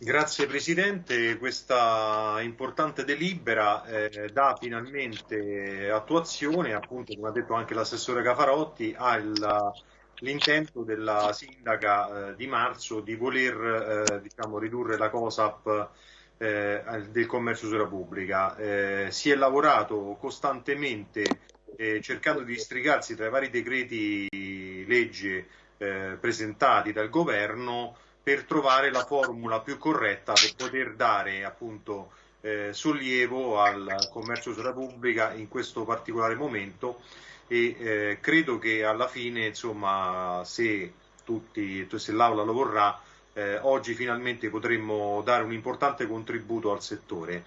Grazie Presidente, questa importante delibera eh, dà finalmente attuazione, appunto come ha detto anche l'assessore Cafarotti, all'intento della sindaca eh, di marzo di voler eh, diciamo, ridurre la COSAP eh, del commercio sulla pubblica. Eh, si è lavorato costantemente eh, cercando di districarsi tra i vari decreti legge presentati dal governo per trovare la formula più corretta per poter dare appunto eh, sollievo al commercio sulla pubblica in questo particolare momento e eh, credo che alla fine insomma se tutti se l'Aula lo vorrà eh, oggi finalmente potremmo dare un importante contributo al settore.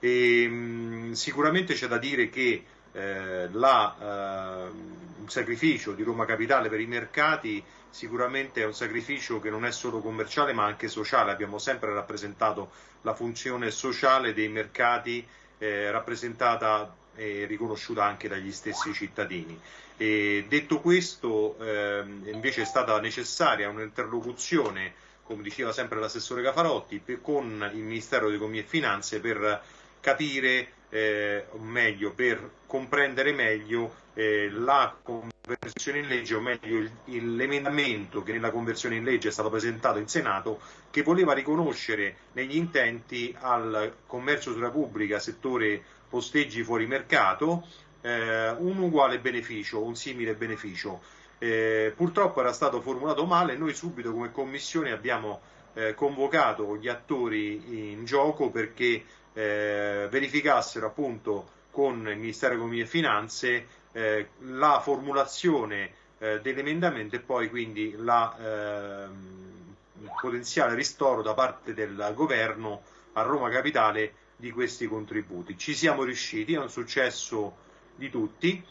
E, mh, sicuramente c'è da dire che eh, la, eh, il sacrificio di Roma Capitale per i mercati sicuramente è un sacrificio che non è solo commerciale ma anche sociale, abbiamo sempre rappresentato la funzione sociale dei mercati eh, rappresentata e riconosciuta anche dagli stessi cittadini. E detto questo, ehm, invece è stata necessaria un'interlocuzione, come diceva sempre l'assessore Cafarotti, per, con il Ministero di Economia e Finanze per capire eh, o meglio per comprendere meglio eh, la conversione in legge, o meglio l'emendamento che nella conversione in legge è stato presentato in Senato, che voleva riconoscere negli intenti al commercio sulla pubblica, settore posteggi fuori mercato, eh, un uguale beneficio, un simile beneficio. Eh, purtroppo era stato formulato male, noi subito come Commissione abbiamo eh, convocato gli attori in gioco perché eh, verificassero appunto con il Ministero dell'Economia e Finanze eh, la formulazione eh, dell'emendamento e poi quindi il ehm, potenziale ristoro da parte del governo a Roma Capitale di questi contributi. Ci siamo riusciti, è un successo di tutti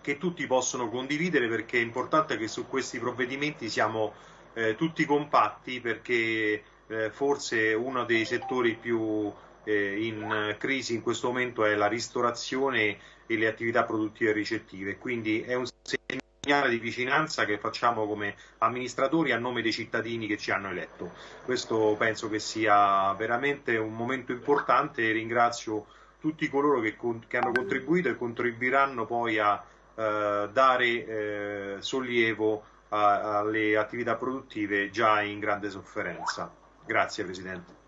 che tutti possono condividere perché è importante che su questi provvedimenti siamo eh, tutti compatti perché eh, forse uno dei settori più eh, in crisi in questo momento è la ristorazione e le attività produttive e ricettive, quindi è un segnale di vicinanza che facciamo come amministratori a nome dei cittadini che ci hanno eletto. Questo penso che sia veramente un momento importante e ringrazio tutti coloro che, che hanno contribuito e contribuiranno poi a eh, dare eh, sollievo alle attività produttive già in grande sofferenza. Grazie Presidente.